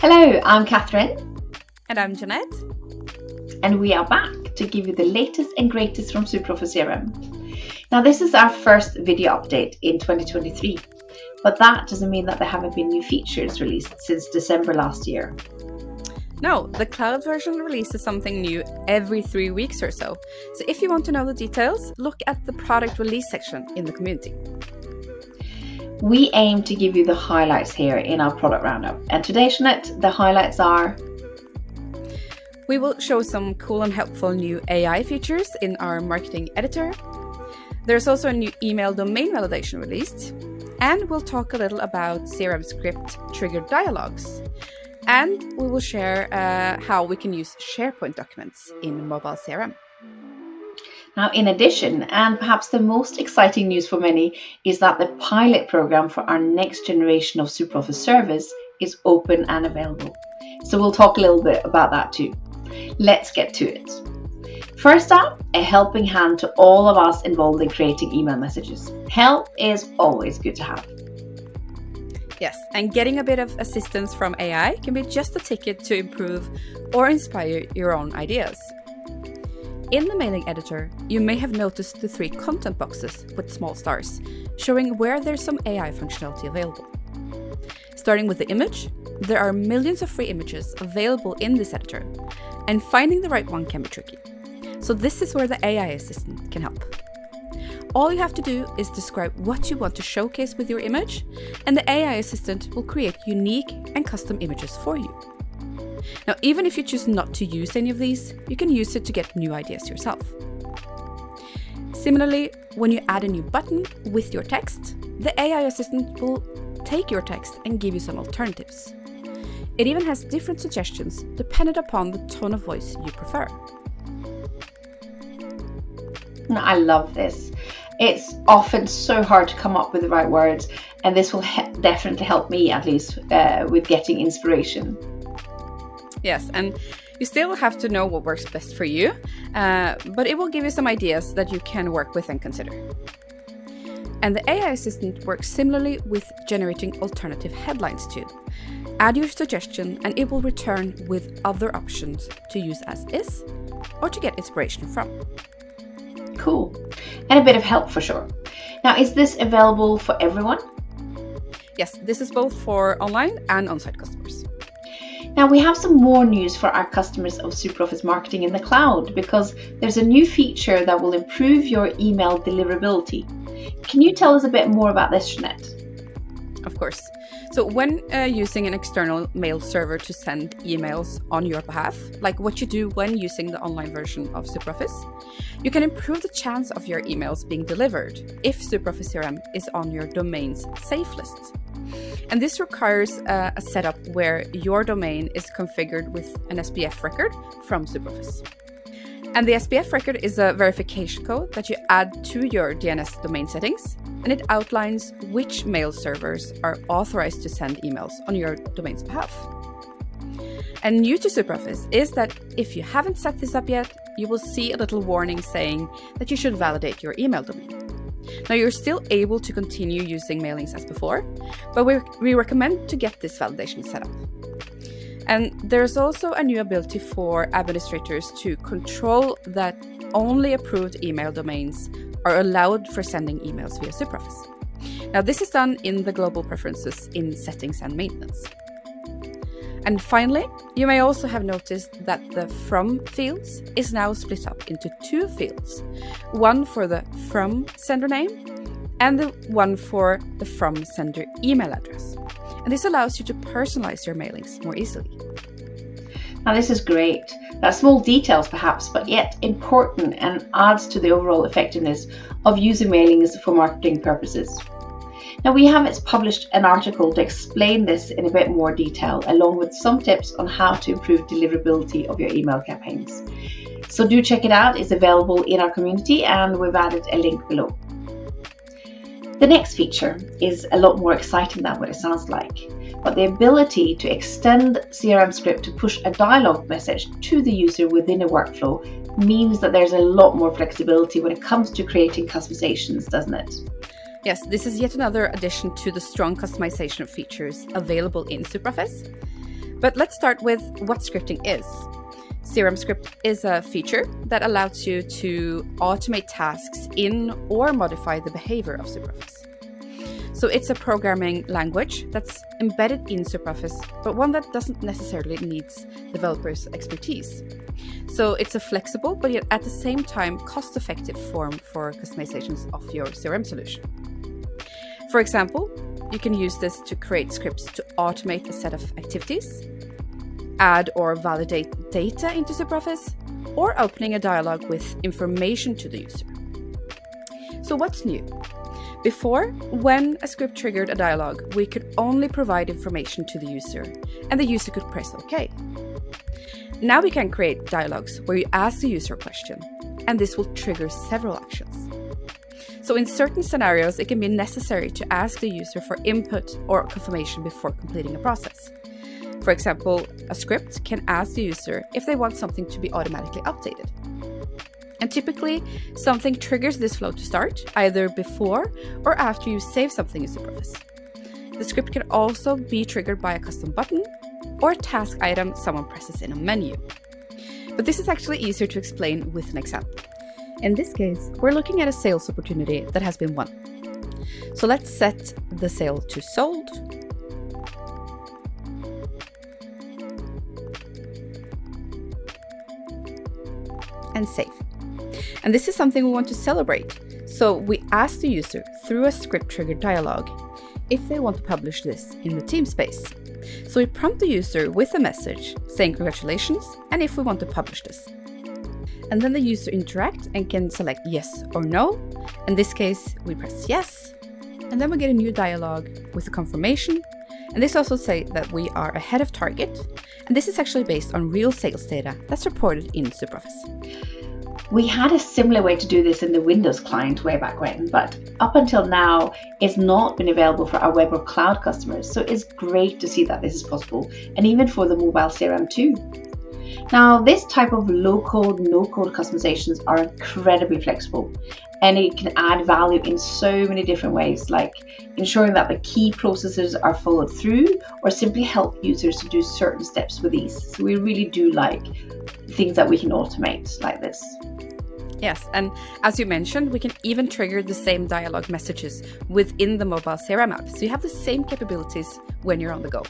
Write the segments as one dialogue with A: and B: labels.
A: Hello, I'm Catherine.
B: And I'm Jeanette.
A: And we are back to give you the latest and greatest from SuperOffice CRM. Now, this is our first video update in 2023, but that doesn't mean that there haven't been new features released since December last year.
B: No, the cloud version releases something new every three weeks or so. So if you want to know the details, look at the product release section in the community.
A: We aim to give you the highlights here in our product roundup. And today, Jeanette, the highlights are
B: we will show some cool and helpful new AI features in our marketing editor. There's also a new email domain validation released. And we'll talk a little about CRM script triggered dialogues. And we will share uh, how we can use SharePoint documents in mobile CRM.
A: Now, in addition, and perhaps the most exciting news for many, is that the pilot program for our next generation of SuperOffice service is open and available. So we'll talk a little bit about that too. Let's get to it. First up, a helping hand to all of us involved in creating email messages. Help is always good to have.
B: Yes, and getting a bit of assistance from AI can be just a ticket to improve or inspire your own ideas. In the mailing editor, you may have noticed the three content boxes with small stars, showing where there's some AI functionality available. Starting with the image, there are millions of free images available in this editor, and finding the right one can be tricky. So this is where the AI assistant can help. All you have to do is describe what you want to showcase with your image, and the AI assistant will create unique and custom images for you. Now, even if you choose not to use any of these, you can use it to get new ideas yourself. Similarly, when you add a new button with your text, the AI assistant will take your text and give you some alternatives. It even has different suggestions dependent upon the tone of voice you prefer.
A: I love this. It's often so hard to come up with the right words, and this will he definitely help me, at least, uh, with getting inspiration.
B: Yes, and you still have to know what works best for you, uh, but it will give you some ideas that you can work with and consider. And the AI assistant works similarly with generating alternative headlines too. Add your suggestion and it will return with other options to use as is or to get inspiration from.
A: Cool. And a bit of help for sure. Now, is this available for everyone?
B: Yes, this is both for online and on-site customers.
A: Now we have some more news for our customers of SuperOffice Marketing in the cloud because there's a new feature that will improve your email deliverability. Can you tell us a bit more about this, Jeanette?
B: Of course. So when uh, using an external mail server to send emails on your behalf, like what you do when using the online version of SuperOffice, you can improve the chance of your emails being delivered if SuperOffice CRM is on your domain's safe list. And this requires a setup where your domain is configured with an SPF record from SuperOffice. And the SPF record is a verification code that you add to your DNS domain settings, and it outlines which mail servers are authorized to send emails on your domain's behalf. And new to SuperOffice is that if you haven't set this up yet, you will see a little warning saying that you should validate your email domain. Now you're still able to continue using mailings as before, but we, we recommend to get this validation set up. And there's also a new ability for administrators to control that only approved email domains are allowed for sending emails via SuperOffice. Now this is done in the global preferences in settings and maintenance. And finally, you may also have noticed that the from fields is now split up into two fields, one for the from sender name and the one for the from sender email address. And this allows you to personalize your mailings more easily.
A: Now this is great. That's small details perhaps, but yet important and adds to the overall effectiveness of using mailings for marketing purposes. Now we have published an article to explain this in a bit more detail, along with some tips on how to improve deliverability of your email campaigns. So do check it out, it's available in our community and we've added a link below. The next feature is a lot more exciting than what it sounds like, but the ability to extend CRM script to push a dialog message to the user within a workflow means that there's a lot more flexibility when it comes to creating customizations, doesn't it?
B: Yes, this is yet another addition to the strong customization features available in SuperOffice. But let's start with what scripting is. CRM script is a feature that allows you to automate tasks in or modify the behavior of SuperOffice. So it's a programming language that's embedded in SuperOffice, but one that doesn't necessarily needs developers' expertise. So it's a flexible, but yet at the same time cost-effective form for customizations of your CRM solution. For example, you can use this to create scripts to automate a set of activities, add or validate data into SuperOffice, or opening a dialog with information to the user. So what's new? Before, when a script triggered a dialog, we could only provide information to the user, and the user could press OK. Now we can create dialogues where you ask the user a question, and this will trigger several actions. So in certain scenarios, it can be necessary to ask the user for input or confirmation before completing a process. For example, a script can ask the user if they want something to be automatically updated. And typically, something triggers this flow to start, either before or after you save something in SuperOffice. The script can also be triggered by a custom button or a task item someone presses in a menu. But this is actually easier to explain with an example. In this case, we're looking at a sales opportunity that has been won. So let's set the sale to sold. And save. And this is something we want to celebrate. So we ask the user through a script triggered dialog if they want to publish this in the team space. So we prompt the user with a message saying congratulations and if we want to publish this. And then the user interact and can select yes or no. In this case, we press yes. And then we get a new dialog with a confirmation. And this also say that we are ahead of target. And this is actually based on real sales data that's reported in SuperOffice.
A: We had a similar way to do this in the Windows client way back when, but up until now, it's not been available for our web or cloud customers. So it's great to see that this is possible, and even for the mobile CRM too. Now, this type of low code, no code customizations are incredibly flexible and it can add value in so many different ways, like ensuring that the key processes are followed through or simply help users to do certain steps with ease. So, we really do like things that we can automate like this.
B: Yes, and as you mentioned, we can even trigger the same dialogue messages within the mobile CRM app. So you have the same capabilities when you're on the go.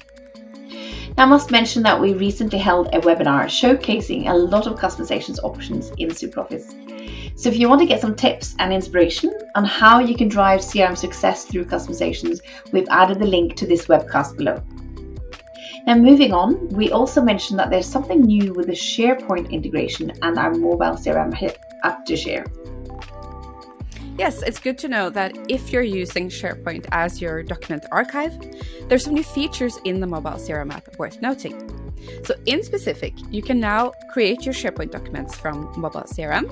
A: Now, I must mention that we recently held a webinar showcasing a lot of customizations options in SuperOffice. So if you want to get some tips and inspiration on how you can drive CRM success through customizations, we've added the link to this webcast below. Now moving on, we also mentioned that there's something new with the SharePoint integration and our mobile CRM app to share.
B: Yes, it's good to know that if you're using SharePoint as your document archive, there's some new features in the mobile CRM app worth noting. So in specific, you can now create your SharePoint documents from mobile CRM.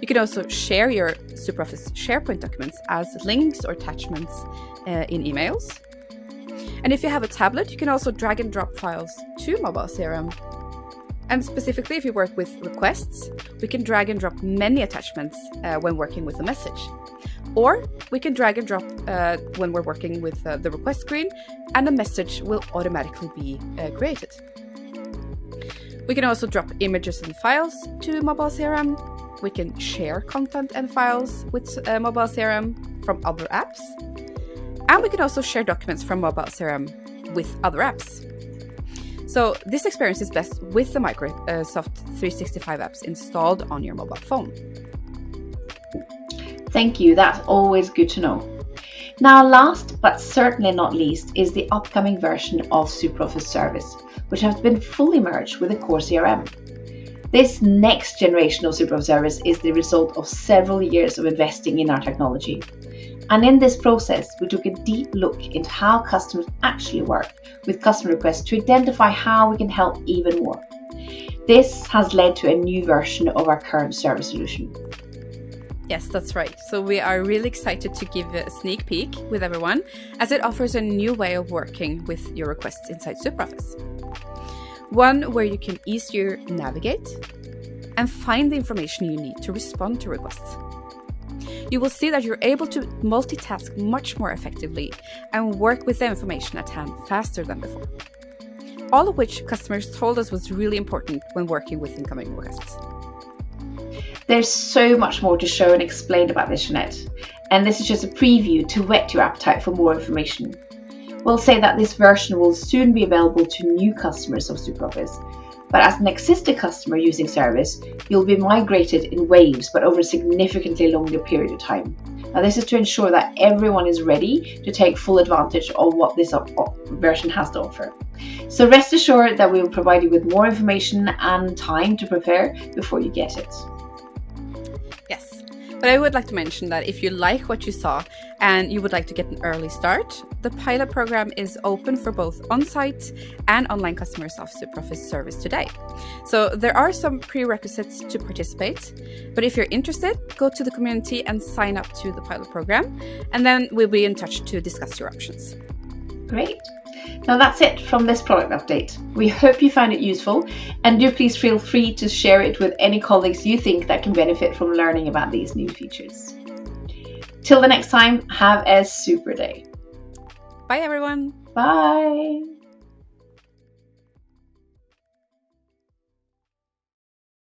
B: You can also share your SuperOffice SharePoint documents as links or attachments uh, in emails. And if you have a tablet, you can also drag and drop files to mobile CRM and specifically, if you work with requests, we can drag and drop many attachments uh, when working with a message. Or we can drag and drop uh, when we're working with uh, the request screen, and a message will automatically be uh, created. We can also drop images and files to mobile CRM. We can share content and files with uh, mobile CRM from other apps. And we can also share documents from mobile CRM with other apps. So this experience is best with the Microsoft uh, 365 apps installed on your mobile phone.
A: Thank you, that's always good to know. Now last but certainly not least is the upcoming version of SuperOffice Service, which has been fully merged with the core CRM. This next generation of SuperOffice Service is the result of several years of investing in our technology and in this process, we took a deep look into how customers actually work with customer requests to identify how we can help even more. This has led to a new version of our current service solution.
B: Yes, that's right. So we are really excited to give a sneak peek with everyone as it offers a new way of working with your requests inside SuperOffice. One where you can easier navigate and find the information you need to respond to requests you will see that you're able to multitask much more effectively and work with the information at hand faster than before. all of which customers told us was really important when working with incoming requests.
A: There's so much more to show and explain about this, Jeanette, and this is just a preview to whet your appetite for more information. We'll say that this version will soon be available to new customers of SuperOffice, but as an existing customer using service, you'll be migrated in waves but over a significantly longer period of time. Now this is to ensure that everyone is ready to take full advantage of what this version has to offer. So rest assured that we will provide you with more information and time to prepare before you get it.
B: But I would like to mention that if you like what you saw and you would like to get an early start, the pilot program is open for both on-site and online customers of SuperOffice service today. So there are some prerequisites to participate, but if you're interested, go to the community and sign up to the pilot program, and then we'll be in touch to discuss your options.
A: Great. Now that's it from this product update. We hope you found it useful and do please feel free to share it with any colleagues you think that can benefit from learning about these new features. Till the next time, have a super day.
B: Bye everyone.
A: Bye.